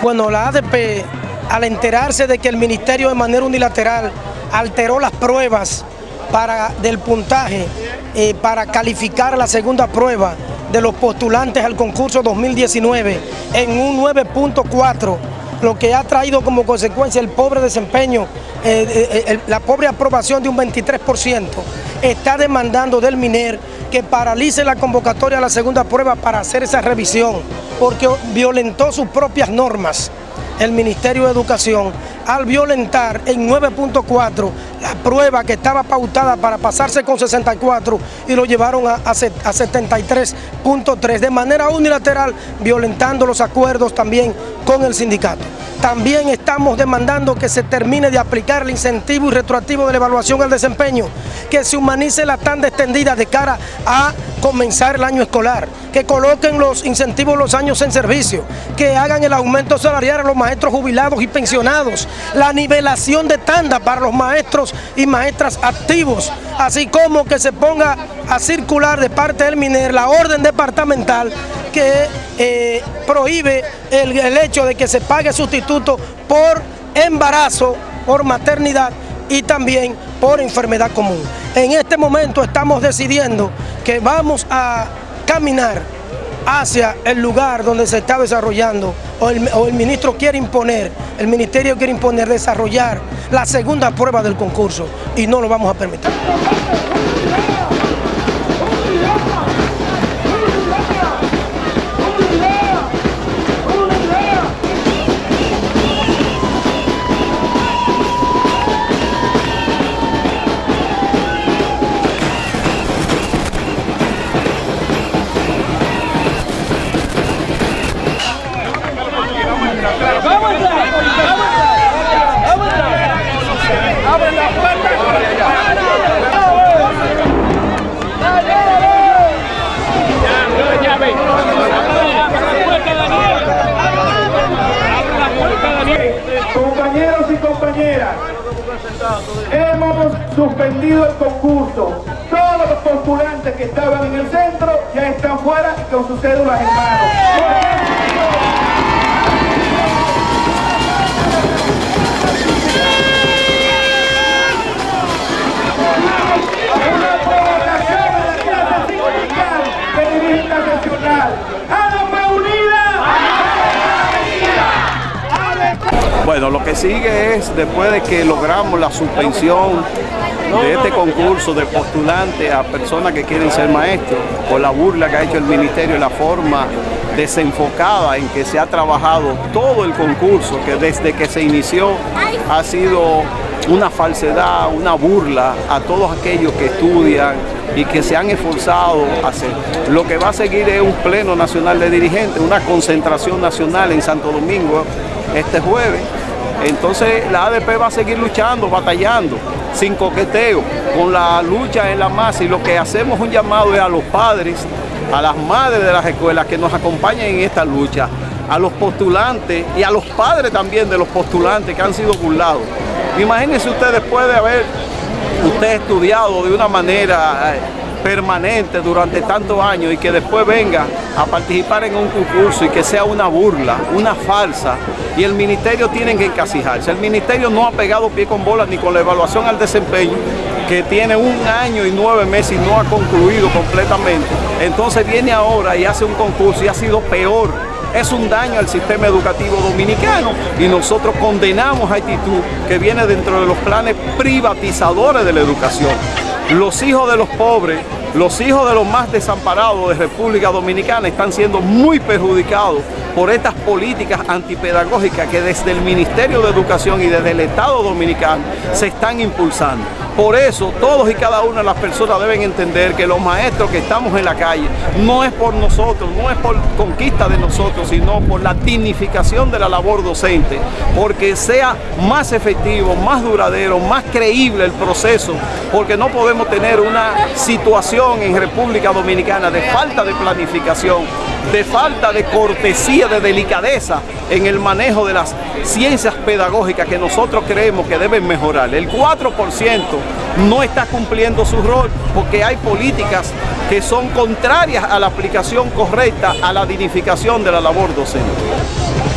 Bueno, la ADP, al enterarse de que el Ministerio de manera unilateral alteró las pruebas del puntaje eh, para calificar la segunda prueba de los postulantes al concurso 2019 en un 9.4, lo que ha traído como consecuencia el pobre desempeño, eh, eh, la pobre aprobación de un 23%, está demandando del MINER que paralice la convocatoria a la segunda prueba para hacer esa revisión, porque violentó sus propias normas el Ministerio de Educación al violentar en 9.4 la prueba que estaba pautada para pasarse con 64 y lo llevaron a, a 73.3 de manera unilateral, violentando los acuerdos también con el sindicato. También estamos demandando que se termine de aplicar el incentivo y retroactivo de la evaluación al desempeño, que se humanice la tanda extendida de cara a comenzar el año escolar, que coloquen los incentivos los años en servicio, que hagan el aumento salarial a los maestros jubilados y pensionados, la nivelación de tanda para los maestros y maestras activos, así como que se ponga a circular de parte del MINER la orden departamental que eh, prohíbe el, el hecho de que se pague sustituto por embarazo, por maternidad y también por enfermedad común. En este momento estamos decidiendo que vamos a caminar hacia el lugar donde se está desarrollando o el, o el, ministro quiere imponer, el ministerio quiere imponer desarrollar la segunda prueba del concurso y no lo vamos a permitir. El concurso. Todos los postulantes que estaban en el centro ya están fuera con sus cédulas en mano. Bueno, lo que sigue es, después de que logramos la suspensión de este concurso de postulantes a personas que quieren ser maestros, por la burla que ha hecho el Ministerio la forma desenfocada en que se ha trabajado todo el concurso, que desde que se inició ha sido una falsedad, una burla a todos aquellos que estudian y que se han esforzado a hacer. Lo que va a seguir es un pleno nacional de dirigentes, una concentración nacional en Santo Domingo este jueves. Entonces la ADP va a seguir luchando, batallando, sin coqueteo, con la lucha en la masa y lo que hacemos un llamado es a los padres, a las madres de las escuelas que nos acompañen en esta lucha, a los postulantes y a los padres también de los postulantes que han sido burlados. Imagínense usted después de haber usted estudiado de una manera permanente durante tantos años y que después venga a participar en un concurso y que sea una burla, una falsa, y el ministerio tiene que encasijarse. El ministerio no ha pegado pie con bola ni con la evaluación al desempeño, que tiene un año y nueve meses y no ha concluido completamente. Entonces viene ahora y hace un concurso y ha sido peor es un daño al sistema educativo dominicano y nosotros condenamos a actitud que viene dentro de los planes privatizadores de la educación. Los hijos de los pobres, los hijos de los más desamparados de República Dominicana están siendo muy perjudicados por estas políticas antipedagógicas que desde el Ministerio de Educación y desde el Estado Dominicano se están impulsando. Por eso todos y cada una de las personas deben entender que los maestros que estamos en la calle no es por nosotros, no es por conquista de nosotros, sino por la dignificación de la labor docente, porque sea más efectivo, más duradero, más creíble el proceso, porque no podemos tener una situación en República Dominicana de falta de planificación, de falta de cortesía, de delicadeza en el manejo de las ciencias pedagógicas que nosotros creemos que deben mejorar. El 4% no está cumpliendo su rol porque hay políticas que son contrarias a la aplicación correcta a la dignificación de la labor docente.